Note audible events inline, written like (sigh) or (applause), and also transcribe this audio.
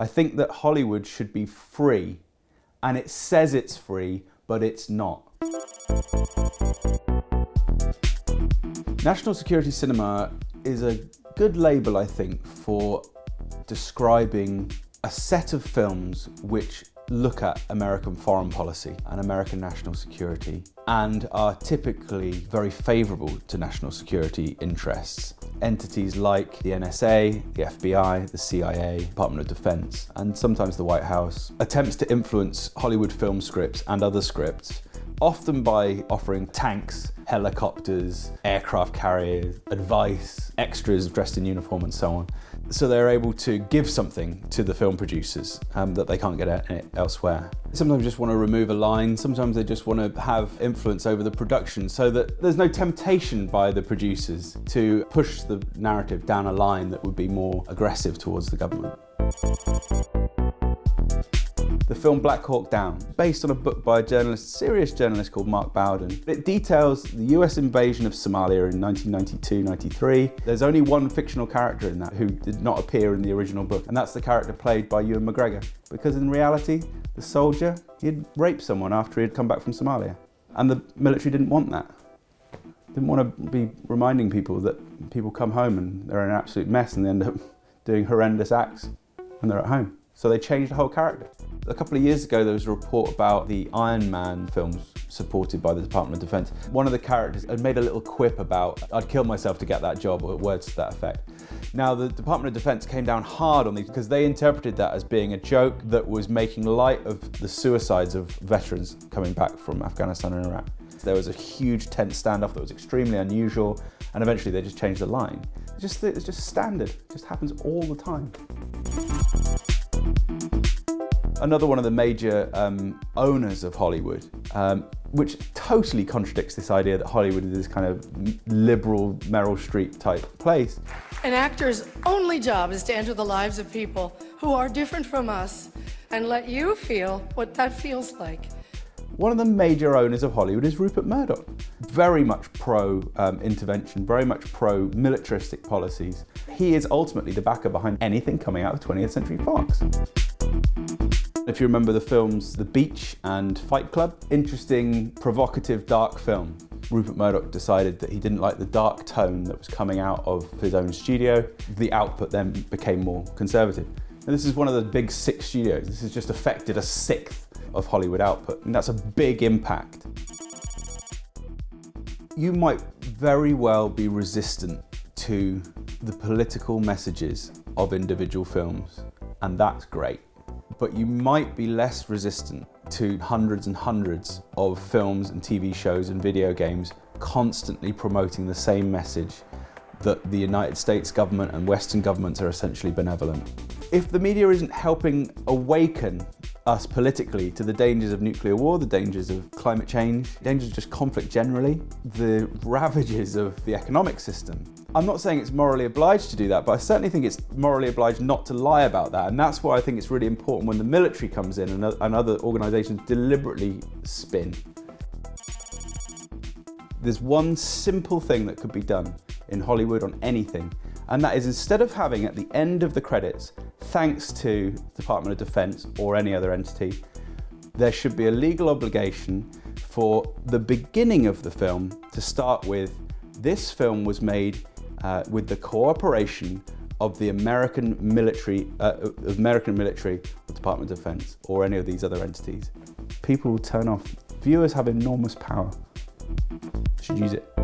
I think that Hollywood should be free, and it says it's free, but it's not. National Security Cinema is a good label, I think, for describing a set of films which look at American foreign policy and American national security and are typically very favourable to national security interests. Entities like the NSA, the FBI, the CIA, Department of Defence and sometimes the White House attempts to influence Hollywood film scripts and other scripts often by offering tanks, helicopters, aircraft carriers, advice, extras dressed in uniform and so on. So they're able to give something to the film producers um, that they can't get elsewhere. Sometimes they just want to remove a line, sometimes they just want to have influence over the production so that there's no temptation by the producers to push the narrative down a line that would be more aggressive towards the government. The film Black Hawk Down, based on a book by a journalist, serious journalist called Mark Bowden. It details the US invasion of Somalia in 1992-93. There's only one fictional character in that who did not appear in the original book, and that's the character played by Ewan McGregor. Because in reality, the soldier, he'd raped someone after he'd come back from Somalia. And the military didn't want that. Didn't want to be reminding people that people come home and they're in an absolute mess and they end up (laughs) doing horrendous acts when they're at home. So they changed the whole character. A couple of years ago, there was a report about the Iron Man films supported by the Department of Defense. One of the characters had made a little quip about, I'd kill myself to get that job, or words to that effect. Now, the Department of Defense came down hard on these because they interpreted that as being a joke that was making light of the suicides of veterans coming back from Afghanistan and Iraq. There was a huge tense standoff that was extremely unusual, and eventually they just changed the line. It's just, it's just standard, it just happens all the time. Another one of the major um, owners of Hollywood, um, which totally contradicts this idea that Hollywood is this kind of liberal Meryl Streep type place. An actor's only job is to enter the lives of people who are different from us and let you feel what that feels like. One of the major owners of Hollywood is Rupert Murdoch. Very much pro-intervention, um, very much pro-militaristic policies. He is ultimately the backer behind anything coming out of 20th Century Fox. If you remember the films The Beach and Fight Club, interesting, provocative, dark film. Rupert Murdoch decided that he didn't like the dark tone that was coming out of his own studio. The output then became more conservative. And this is one of the big six studios. This has just affected a sixth of Hollywood output, and that's a big impact. You might very well be resistant to the political messages of individual films, and that's great but you might be less resistant to hundreds and hundreds of films and TV shows and video games constantly promoting the same message that the United States government and Western governments are essentially benevolent. If the media isn't helping awaken us politically to the dangers of nuclear war, the dangers of climate change, dangers of just conflict generally, the ravages of the economic system, I'm not saying it's morally obliged to do that, but I certainly think it's morally obliged not to lie about that. And that's why I think it's really important when the military comes in and, and other organisations deliberately spin. There's one simple thing that could be done in Hollywood on anything, and that is instead of having at the end of the credits, thanks to the Department of Defence or any other entity, there should be a legal obligation for the beginning of the film to start with, this film was made uh, with the cooperation of the American military, uh, American military, the Department of Defense, or any of these other entities. People will turn off. Viewers have enormous power. Should use it.